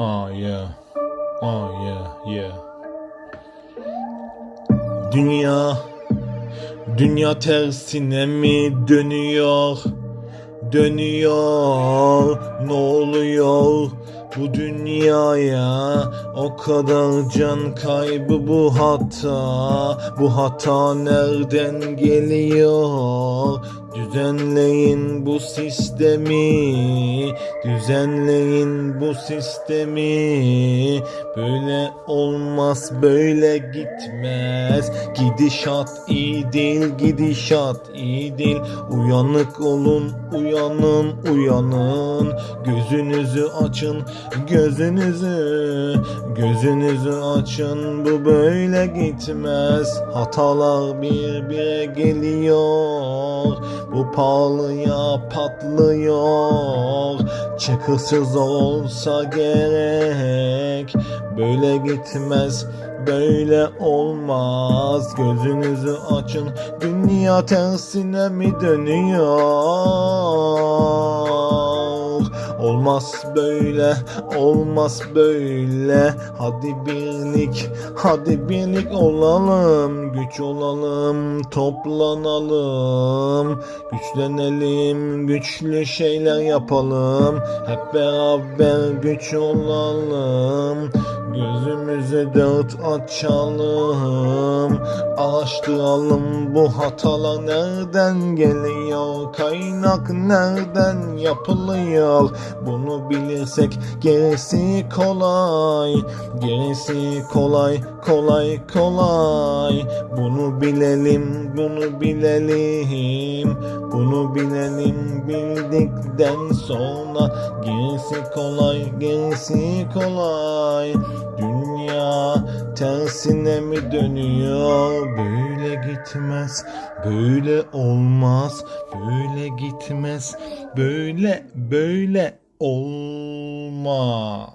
Oh yeah. Oh yeah, yeah. Dünya Dünya tersine mi dönüyor? Dönüyor. Ne oluyor? Bu dünyaya o kadar can kaybı bu hata Bu hata nereden geliyor Düzenleyin bu sistemi Düzenleyin bu sistemi. Böyle olmaz böyle gitmez. Gidişat iyi değil gidişat iyi değil. Uyanık olun uyanın uyanın. Gözünüzü açın gözünüzü. Gözünüzü açın bu böyle gitmez. Hatalar bir bire geliyor Bu pahalıya patlıyor. Çıkışsız olsa gerek. Böyle gitmez Böyle olmaz. Gözünüzü açın Dünya tersine mi dönüyor Olmaz böyle, olmaz böyle. Hadi birlik, hadi birlik olalım. Güç olalım, toplanalım. Güçlenelim, güçlü şeyler yapalım. Hep beraber güç olalım. Gözümüzü dört açalım. Araştıralım bu hatalar nereden geliyor? Kaynak nereden yapılıyor? Bunu bilirsek gerisi kolay. Gerisi kolay, kolay, kolay. Bunu bilelim, bunu bilelim. Bunu bilelim bildikten sonra gerisi kolay, gerisi kolay. Dünya tersine mi dönüyor? Böyle gitmez, böyle olmaz, böyle gitmez, böyle böyle olmaz.